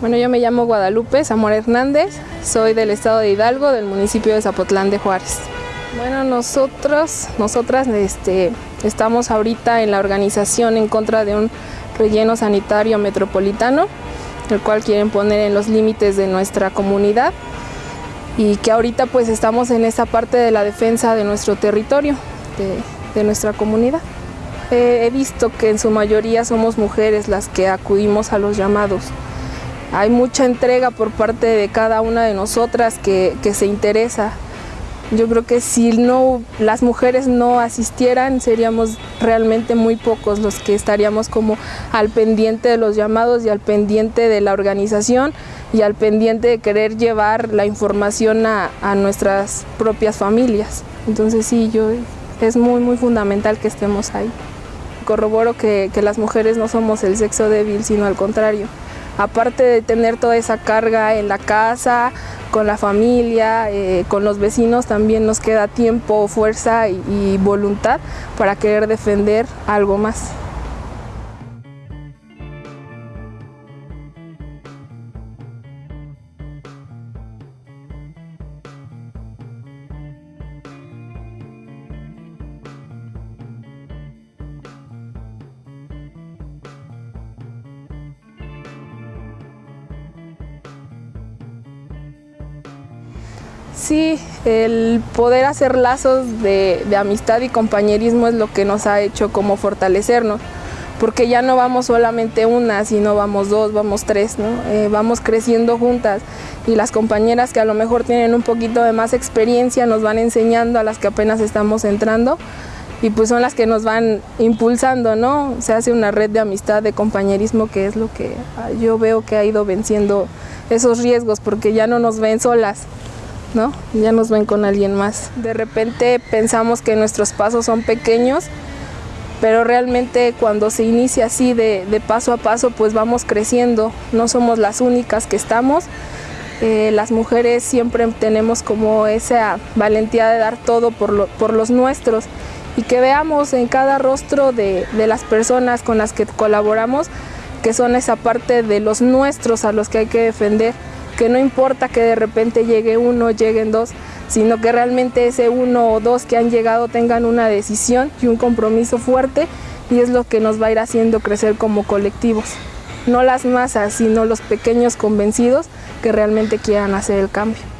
Bueno, yo me llamo Guadalupe Zamora Hernández, soy del estado de Hidalgo, del municipio de Zapotlán de Juárez. Bueno, nosotros, nosotras este, estamos ahorita en la organización en contra de un relleno sanitario metropolitano, el cual quieren poner en los límites de nuestra comunidad y que ahorita pues estamos en esa parte de la defensa de nuestro territorio, de, nuestra comunidad. he visto que en su mayoría somos mujeres las que acudimos a los llamados hay mucha entrega por parte de cada una de nosotras que, se interesa. Yo creo que si no las mujeres no asistieran, seríamos realmente muy pocos los que estaríamos como al pendiente de los llamados y al pendiente de la organización y al pendiente de querer llevar la información a, nuestras propias familias. Entonces sí, yo, es muy muy fundamental que estemos ahí. Corroboro que las mujeres no somos el sexo débil, sino al contrario aparte de tener toda esa carga en la casa, con la familia, eh, con los vecinos, también nos queda tiempo, fuerza y voluntad para querer defender algo más. Sí, el poder hacer lazos de, amistad y compañerismo es lo que nos ha hecho como fortalecernos, porque ya no vamos solamente una, sino vamos dos, vamos tres, ¿no? Eh, vamos creciendo juntas y las compañeras que a lo mejor tienen un poquito de más experiencia nos van enseñando a las que apenas estamos entrando y pues son las que nos van impulsando, ¿no? Se hace una red de amistad, de compañerismo que es lo que yo veo que ha ido venciendo esos riesgos porque ya no nos ven solas, ¿no? Ya nos ven con alguien más. De repente pensamos que nuestros pasos son pequeños, pero realmente cuando se inicia así de, paso a paso, pues vamos creciendo. No somos las únicas que estamos. Eh, las mujeres siempre tenemos como esa valentía de dar todo por, los nuestros y que veamos en cada rostro de las personas con las que colaboramos que son esa parte de los nuestros a los que hay que defender que no importa que de repente llegue uno, lleguen dos, sino que realmente ese uno o dos que han llegado tengan una decisión y un compromiso fuerte y es lo que nos va a ir haciendo crecer como colectivos. No las masas, sino los pequeños convencidos que realmente quieran hacer el cambio.